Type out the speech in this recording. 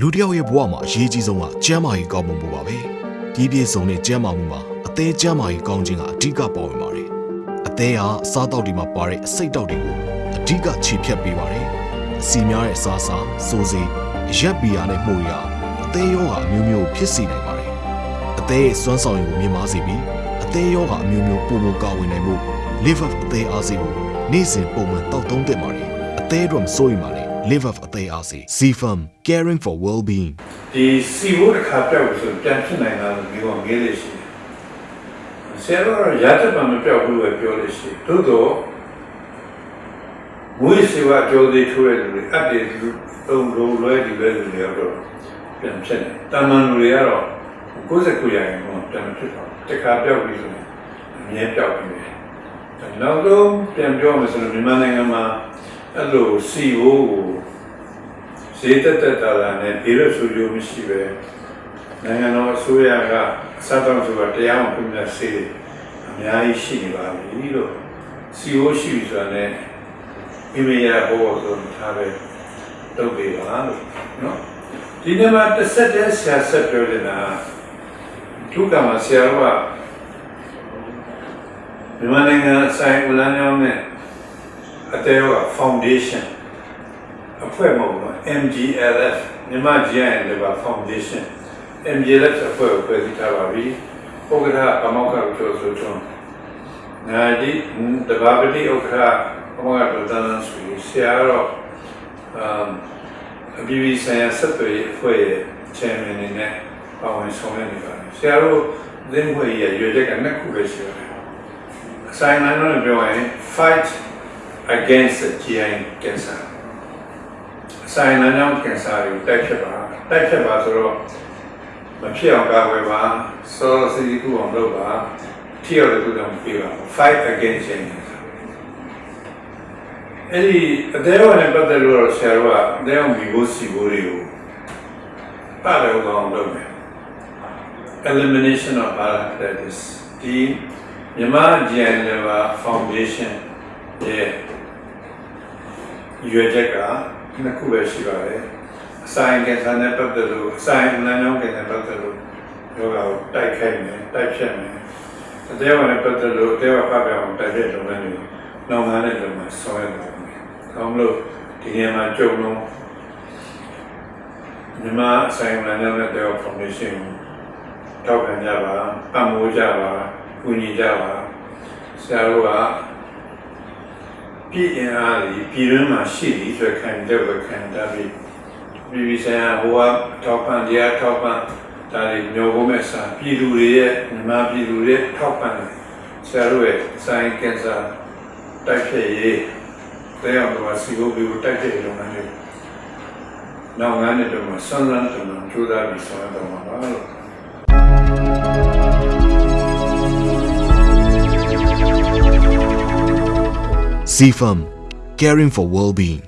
လူတစ်ယောက်ရဲ့ဘဝမှာအရေးကြီးဆုံးကကျန်းမာရေးကောင်းမှုပါပဲဒီပြည့်စုံတဲ့ကျန်းမာမှုမှာအသေးကျန်းမာရေးကောင်းခြင်းကအဓိကပါဝင်ပါတယ်အသေးဟာအစားတောက်တွေမှာပါတဲ့အစိတ်တောက်တွေကိုအဓိကခြေဖြတ်ပေးပါတယ်အစီများတဲ့အစားအစာစိုးစိမ်ရက်ဘီယာနဲ့မှုရအသေးရောဂါအမျိုးမျိုးဖြစ်စေနိုင်ပါတယ်အသေးရဲ့စွမ်းဆောင်ရည်ကိုမြင့်မားစေပြီးအသေးရောဂါအမျိုးမျိုးပုံမကာဝင်နိုင်မှု live up အသေးအားစေကိုနေ့စဉ်ပုံမှန်တောက်သုံးသင့်ပါတယ်အသေးတော့မစိုးရင်ပါနဲ့ live up အသေးအားစေ C firm caring for well being ဒီစီဘိုးတစ်ခါပြောက်လို့ဆိုပြန်ဖြစ်နိုင်တာလို့ပြောငေးလို့ရှိတယ်ဆရာတော်ကရတတ်မှမပြောက်ဘူးပဲပြောလို့ရှိတယ်သို့တော့ဝိစေဝကြောသေးထိုးတဲ့လူတွေအပ်တယ်လူသုံးလုံးလွဲဒီလွဲလူတွေကတော့ပြန်ဖြစ်တယ်တာမန်လူတွေကတော့69ရာခိုင်နှုန်းပြန်မဖြစ်တော့တစ်ခါပြောက်ပြီးဆိုရင်အမြဲပြောက်ပြီးတယ်နောက်တော့ပြန်ပြောမယ်ဆိုရင်မြန်မာနိုင်ငံမှာ အဲ့လိုစီဘိုးကိုဈေးတက်တက်တာလာနဲ့ဒီလိုဆိုကြမရှိပဲနိုင်ငံတော်အစိုးရကအစားတောင်းဆိုတာတရားမှပြင်တဲ့ဆေးအများကြီးရှိနေပါပြီလို့စီအိုရှိပြီဆိုတာနဲ့အိမေရဘောဆိုထားပဲတုတ်ပေးပါလို့နော်ဒီနေ့မှာတစ်ဆက်တည်းဆရာဆက်ပြောနေတာဒုက္ကမှာဆရာကမြန်မာနိုင်ငံဆိုင်ဦးလန်းကျောင်းနဲ့ အတဲရော foundation အဖွဲ့မဟုတ်ဘူး MGLF မြန်မာ GIN Labor Foundation MGLF အဖွဲ့ကိုဖွဲ့စည်းထားပါပြီ။ဥက္ကဋ္ဌအမောက္ခကျော်ဆိုထွန်းနာဒီတဘာပတိဥက္ကဋ္ဌအမောက္ခဒေါက်တာနန်းဆွေဆရာတော့အမ်အပြည်ပြည်ဆိုင်ရာဆက်သွယ်ရေးအဖွဲ့ရဲ့ chairman အနေနဲ့ပါဝင်ဆောင်ရွက်နေပါတယ်။ဆရာတို့သင်းဖွဲ့ရဲ့ရွေချက်ကနှစ်ခုပဲရှိပါတယ်။အဆိုင်အမှန်တော့ပြောရင် fight against the GI cancer ဆိုင်လမ်းကြောင်းကင်ဆာတွေကိုတိုက်ဖြတ်ပါတိုက်ဖြတ်ပါဆိုတော့မဖြစ်အောင်ကာကွယ်ပါစောစီကူအောင်လုပ်ပါထိရောက်တဲ့ကုသမှုပေးပါ fight against cancer အဲ့ဒီအသေးအနဲ့ပတ်သက်လို့တော့ဆရာတို့ကအသေးအောင်ဒီဘိုးစီဘိုးတွေကိုပတ်လို့ကောင်းလုပ်မယ် elimination of paralysis ဒီမြန်မာဂျန်လဘာ foundation ရဲ့ ရွေချက်ကနှစ်ခုပဲရှိပါတယ်အဆိုင်ကင်ဆာနဲ့ပတ်သက်လို့အဆိုင်လမ်းကြောင်းကင်ဆာပတ်သက်လို့ယောဂကိုတိုက်ခိုက်မယ်တိုက်ဖြတ်မယ်အသေးအနဲ့ပတ်သက်လို့အသေးအဖတ်ပြအောင်တိုက်ဖြတ်လုပ်ငန်းတွေနောက်ငန်းတဲ့လုပ်ငန်းဆောင်ရွက်ပါမယ်။ကောင်းလို့ဒီနေရာမှာကြုံလုံးမြန်မာအဆိုင်လမ်းကြောင်းနဲ့တေဖောင်ဒေးရှင်းကိုထောက်ခံကြပါပံ့ပိုးကြပါကူညီကြပါဆရာတို့က ပြည်အင်အားကြီးပြည်တွင်းမှာရှိသည်ဆိုခံတဲ့ဝခံတာပြီးပြည်ပြည်ဆိုင်ရာဟိုကထောက်ပံ့တရားထောက်ပံ့ဒါတွေမျိုးဖို့မဲ့စာပြည်သူတွေရဲ့မြန်မာပြည်သူတွေထောက်ပံ့တယ်ဆရာတို့ရဲ့ဆိုင်ကင်ဆာတိုက်ဖြတ်ရေးတရားတော်စီဘိုဘီကိုတိုက်ဖြတ်ရေးလုပ်ငန်းတွေနောက်ငန်းတဲ့တော့မှဆွမ်းလန်းတယ်မှာကြိုးစားပြီးဆောင်ရွက်တော့မှာပါလို့ C firm caring for well being